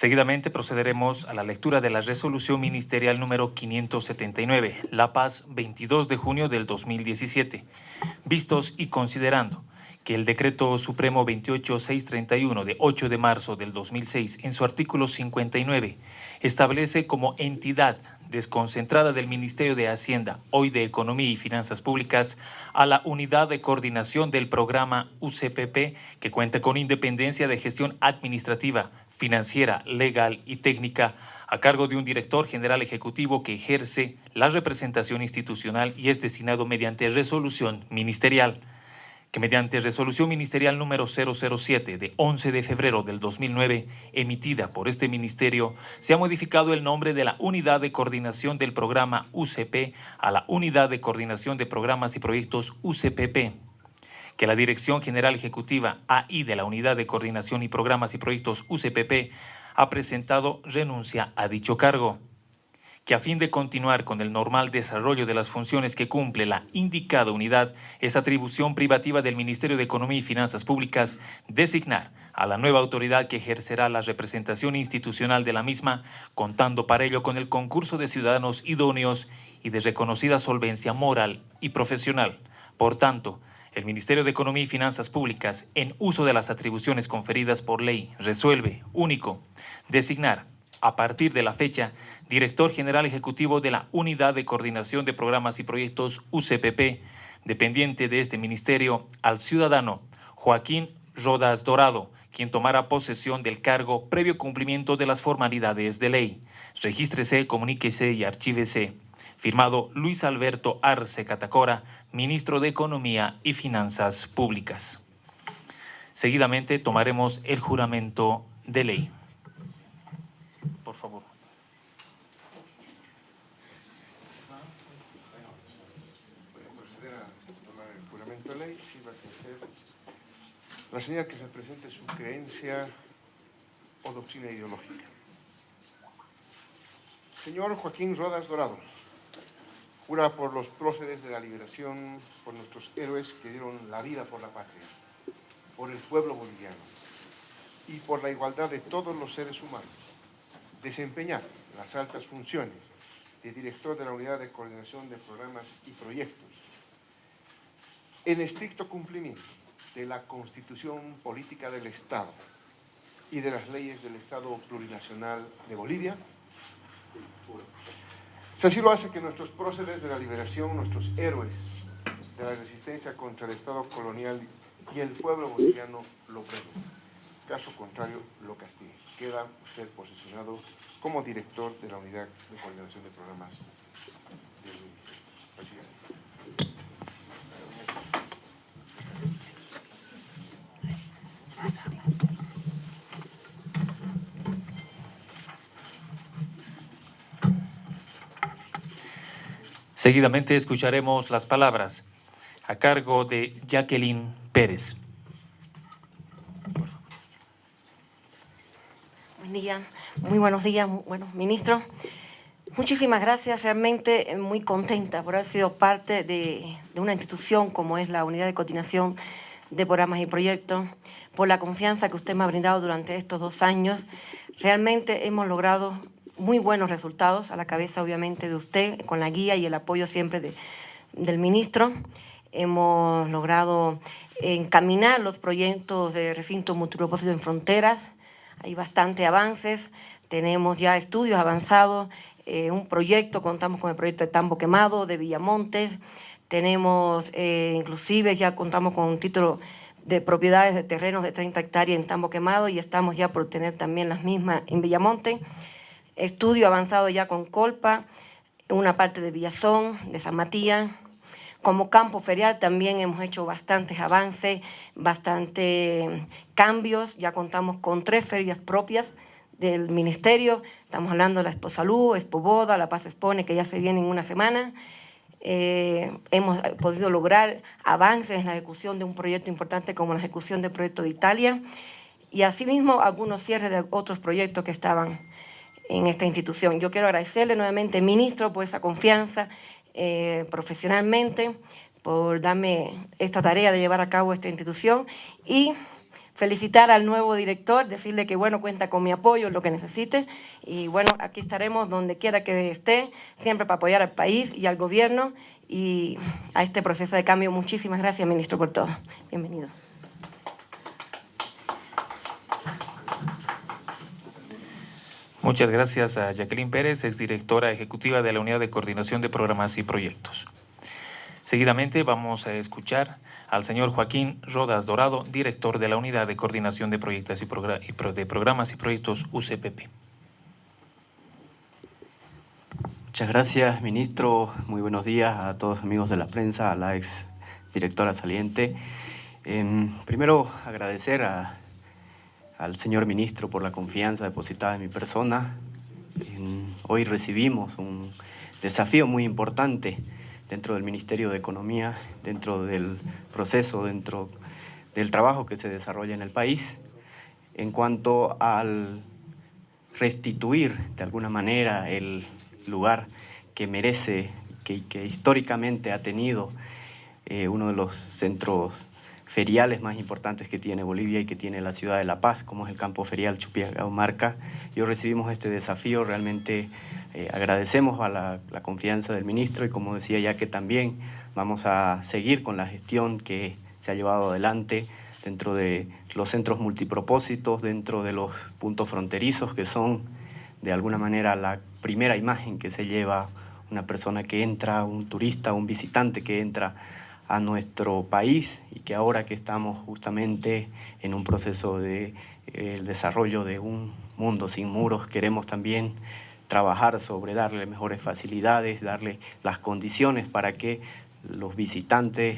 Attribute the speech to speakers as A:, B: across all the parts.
A: Seguidamente procederemos a la lectura de la resolución ministerial número 579, La Paz, 22 de junio del 2017. Vistos y considerando que el Decreto Supremo 28631 de 8 de marzo del 2006, en su artículo 59, establece como entidad desconcentrada del Ministerio de Hacienda, hoy de Economía y Finanzas Públicas, a la Unidad de Coordinación del Programa UCPP, que cuenta con independencia de gestión administrativa, financiera, legal y técnica, a cargo de un director general ejecutivo que ejerce la representación institucional y es designado mediante resolución ministerial que mediante resolución ministerial número 007 de 11 de febrero del 2009, emitida por este ministerio, se ha modificado el nombre de la Unidad de Coordinación del Programa UCP a la Unidad de Coordinación de Programas y Proyectos UCPP, que la Dirección General Ejecutiva AI de la Unidad de Coordinación y Programas y Proyectos UCPP ha presentado renuncia a dicho cargo que a fin de continuar con el normal desarrollo de las funciones que cumple la indicada unidad, es atribución privativa del Ministerio de Economía y Finanzas Públicas designar a la nueva autoridad que ejercerá la representación institucional de la misma, contando para ello con el concurso de ciudadanos idóneos y de reconocida solvencia moral y profesional. Por tanto, el Ministerio de Economía y Finanzas Públicas, en uso de las atribuciones conferidas por ley, resuelve, único, designar, a partir de la fecha, director general ejecutivo de la Unidad de Coordinación de Programas y Proyectos UCPP, dependiente de este ministerio, al ciudadano Joaquín Rodas Dorado, quien tomará posesión del cargo previo cumplimiento de las formalidades de ley. Regístrese, comuníquese y archívese. Firmado Luis Alberto Arce Catacora, ministro de Economía y Finanzas Públicas. Seguidamente tomaremos el juramento de ley. Por favor.
B: La señal que se presente su creencia o doctrina ideológica. Señor Joaquín Rodas Dorado, jura por los próceres de la liberación, por nuestros héroes que dieron la vida por la patria, por el pueblo boliviano y por la igualdad de todos los seres humanos, desempeñar las altas funciones de director de la Unidad de Coordinación de Programas y Proyectos en estricto cumplimiento de la Constitución Política del Estado y de las leyes del Estado Plurinacional de Bolivia. Así lo hace que nuestros próceres de la liberación, nuestros héroes de la resistencia contra el Estado colonial y el pueblo boliviano lo pregunten. Caso contrario, lo castigue. Queda usted posicionado como director de la Unidad de Coordinación de Programas del Ministerio. Presidente.
A: Seguidamente escucharemos las palabras a cargo de Jacqueline Pérez.
C: Buen día, muy buenos días, bueno, ministro. Muchísimas gracias, realmente muy contenta por haber sido parte de, de una institución como es la Unidad de Coordinación de Programas y Proyectos, por la confianza que usted me ha brindado durante estos dos años. Realmente hemos logrado muy buenos resultados, a la cabeza obviamente de usted, con la guía y el apoyo siempre de, del ministro. Hemos logrado encaminar los proyectos de recinto multipropósito en fronteras, hay bastantes avances, tenemos ya estudios avanzados, eh, un proyecto, contamos con el proyecto de Tambo Quemado, de Villamontes, tenemos eh, inclusive, ya contamos con un título de propiedades de terrenos de 30 hectáreas en Tambo Quemado y estamos ya por tener también las mismas en Villamonte estudio avanzado ya con Colpa, una parte de Villazón, de San Matías. Como campo ferial también hemos hecho bastantes avances, bastantes cambios. Ya contamos con tres ferias propias del Ministerio. Estamos hablando de la Expo Salud, Expo Boda, La Paz Expone, que ya se viene en una semana. Eh, hemos podido lograr avances en la ejecución de un proyecto importante como la ejecución del proyecto de Italia y asimismo algunos cierres de otros proyectos que estaban en esta institución. Yo quiero agradecerle nuevamente, ministro, por esa confianza eh, profesionalmente, por darme esta tarea de llevar a cabo esta institución y felicitar al nuevo director, decirle que bueno, cuenta con mi apoyo lo que necesite y bueno, aquí estaremos donde quiera que esté, siempre para apoyar al país y al gobierno y a este proceso de cambio. Muchísimas gracias, ministro, por todo. Bienvenido.
A: Muchas gracias a Jacqueline Pérez, exdirectora ejecutiva de la Unidad de Coordinación de Programas y Proyectos. Seguidamente vamos a escuchar al señor Joaquín Rodas Dorado, director de la Unidad de Coordinación de Proyectos y, de Programas y Proyectos UCPP.
D: Muchas gracias, ministro. Muy buenos días a todos los amigos de la prensa, a la ex directora saliente. Primero, agradecer al señor ministro por la confianza depositada en mi persona. hoy recibimos un desafío muy importante dentro del Ministerio de Economía, dentro del proceso, dentro del trabajo que se desarrolla en el país, en cuanto al restituir de alguna manera el lugar que merece, que, que históricamente ha tenido eh, uno de los centros feriales más importantes que tiene Bolivia y que tiene la ciudad de La Paz, como es el campo ferial Chupiagaumarca. Yo recibimos este desafío, realmente eh, agradecemos a la, confianza del ministro y como decía ya que también vamos a seguir con la gestión que se ha llevado adelante dentro de los centros multipropósitos, dentro de los puntos fronterizos que son de alguna manera la primera imagen que se lleva una persona que entra, un turista, un visitante que entra a nuestro país y que ahora que estamos justamente en un proceso de eh, desarrollo de un mundo sin muros, queremos también trabajar sobre darle mejores facilidades, darle las condiciones para que los visitantes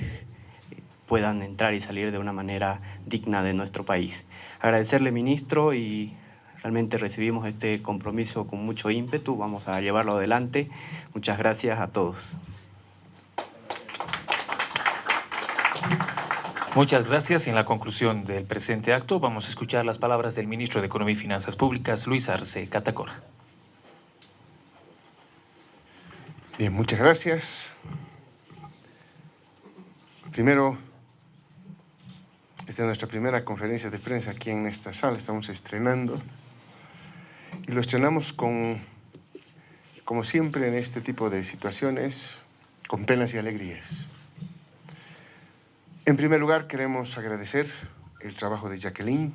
D: puedan entrar y salir de una manera digna de nuestro país. Agradecerle, ministro, y realmente recibimos este compromiso con mucho ímpetu, vamos a llevarlo adelante. Muchas gracias a todos.
A: Muchas gracias. En la conclusión del presente acto vamos a escuchar las palabras del ministro de Economía y Finanzas Públicas, Luis Arce Catacora.
B: Bien, muchas gracias. Primero, esta es nuestra primera conferencia de prensa aquí en esta sala, estamos estrenando. Y lo estrenamos con, como siempre en este tipo de situaciones, con penas y alegrías. En primer lugar, queremos agradecer el trabajo de Jacqueline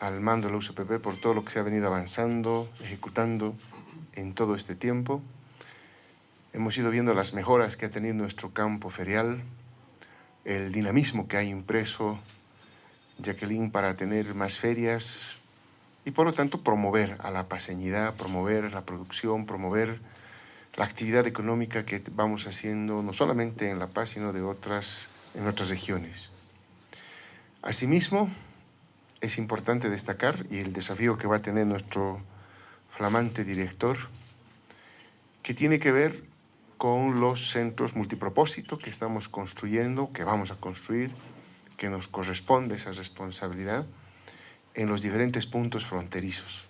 B: al mando de la UCPP por todo lo que se ha venido avanzando, ejecutando en todo este tiempo. Hemos ido viendo las mejoras que ha tenido nuestro campo ferial, el dinamismo que ha impreso Jacqueline para tener más ferias y por lo tanto promover a la paseñidad, promover la producción, promover la actividad económica que vamos haciendo no solamente en La Paz, sino de otras en otras regiones. Asimismo, es importante destacar, y el desafío que va a tener nuestro flamante director, que tiene que ver con los centros multipropósito que estamos construyendo, que vamos a construir, que nos corresponde esa responsabilidad en los diferentes puntos fronterizos.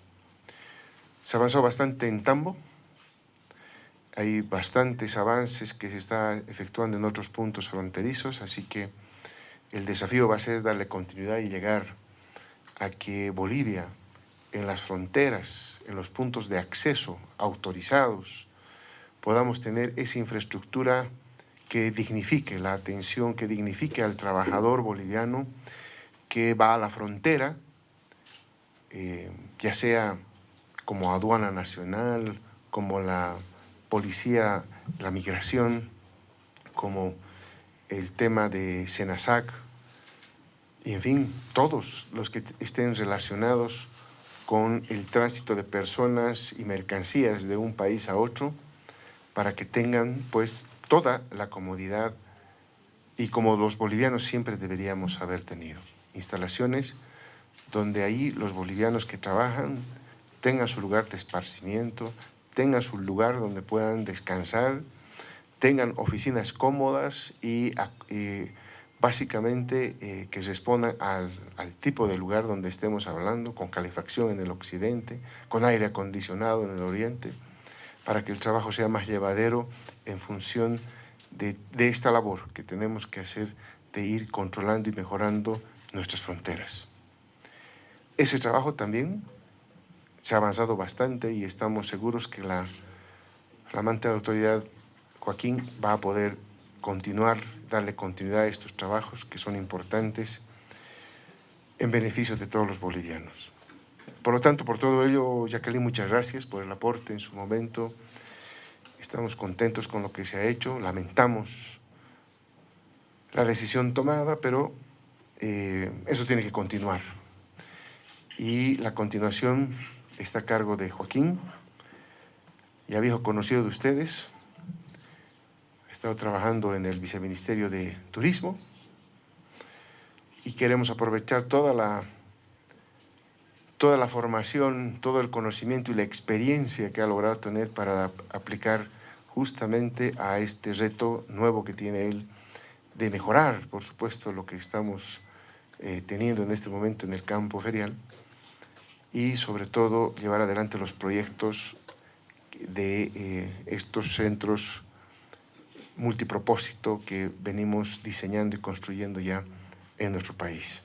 B: Se avanzó bastante en Tambo, hay bastantes avances que se están efectuando en otros puntos fronterizos, así que el desafío va a ser darle continuidad y llegar a que Bolivia, en las fronteras, en los puntos de acceso autorizados, podamos tener esa infraestructura que dignifique la atención, que dignifique al trabajador boliviano que va a la frontera, eh, ya sea como aduana nacional, como la policía, la migración, como el tema de Senasac, y en fin, todos los que estén relacionados con el tránsito de personas y mercancías de un país a otro, para que tengan pues toda la comodidad y como los bolivianos siempre deberíamos haber tenido. Instalaciones donde ahí los bolivianos que trabajan tengan su lugar de esparcimiento, tengan su lugar donde puedan descansar, tengan oficinas cómodas y, básicamente eh, que respondan al, al, tipo de lugar donde estemos hablando, con calefacción en el occidente, con aire acondicionado en el oriente, para que el trabajo sea más llevadero en función de esta labor que tenemos que hacer de ir controlando y mejorando nuestras fronteras. ese trabajo también se ha avanzado bastante y estamos seguros que la flamante autoridad Joaquín va a poder continuar, darle continuidad a estos trabajos que son importantes en beneficio de todos los bolivianos. Por lo tanto, por todo ello, Jacqueline, muchas gracias por el aporte en su momento. Estamos contentos con lo que se ha hecho, lamentamos la decisión tomada, pero eh, eso tiene que continuar. Y la continuación está a cargo de Joaquín, ya viejo conocido de ustedes, ha estado trabajando en el Viceministerio de Turismo. Y queremos aprovechar toda la, toda la formación, todo el conocimiento y la experiencia que ha logrado tener para aplicar justamente a este reto nuevo que tiene él de mejorar, por supuesto, lo que estamos eh, teniendo en este momento en el campo ferial y sobre todo llevar adelante los proyectos de eh, estos centros multipropósito que venimos diseñando y construyendo ya en nuestro país.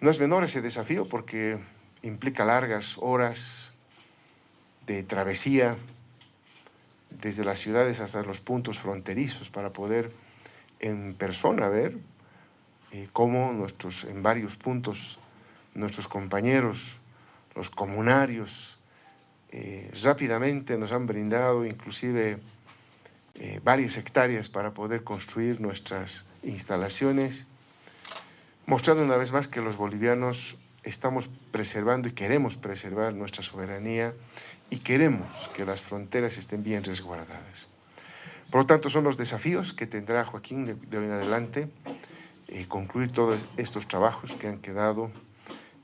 B: No es menor ese desafío porque implica largas horas de travesía desde las ciudades hasta los puntos fronterizos para poder en persona ver eh, cómo nuestros, en varios puntos nuestros compañeros, los comunarios, eh, rápidamente nos han brindado inclusive eh, varias hectáreas para poder construir nuestras instalaciones, mostrando una vez más que los bolivianos estamos preservando y queremos preservar nuestra soberanía y queremos que las fronteras estén bien resguardadas. Por lo tanto, son los desafíos que tendrá Joaquín de, hoy en adelante, eh, concluir todos estos trabajos que han quedado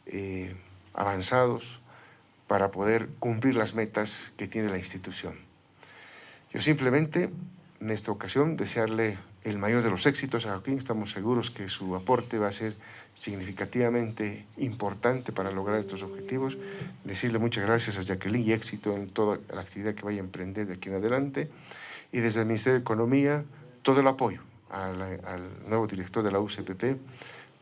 B: eh, avanzados para poder cumplir las metas que tiene la institución. Yo simplemente, en esta ocasión, desearle el mayor de los éxitos a Joaquín. Estamos seguros que su aporte va a ser significativamente importante para lograr estos objetivos. Decirle muchas gracias a Jacqueline y éxito en toda la actividad que vaya a emprender de aquí en adelante. Y desde el Ministerio de Economía, todo el apoyo al, al nuevo director de la UCPP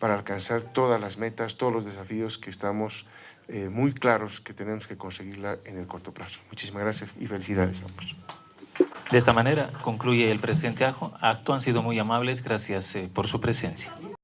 B: para alcanzar todas las metas, todos los desafíos que estamos eh, muy claros que tenemos que conseguirla en el corto plazo. Muchísimas gracias y felicidades a ambos.
A: De esta manera concluye el presidente Ajo. Acto han sido muy amables, gracias eh, por su presencia.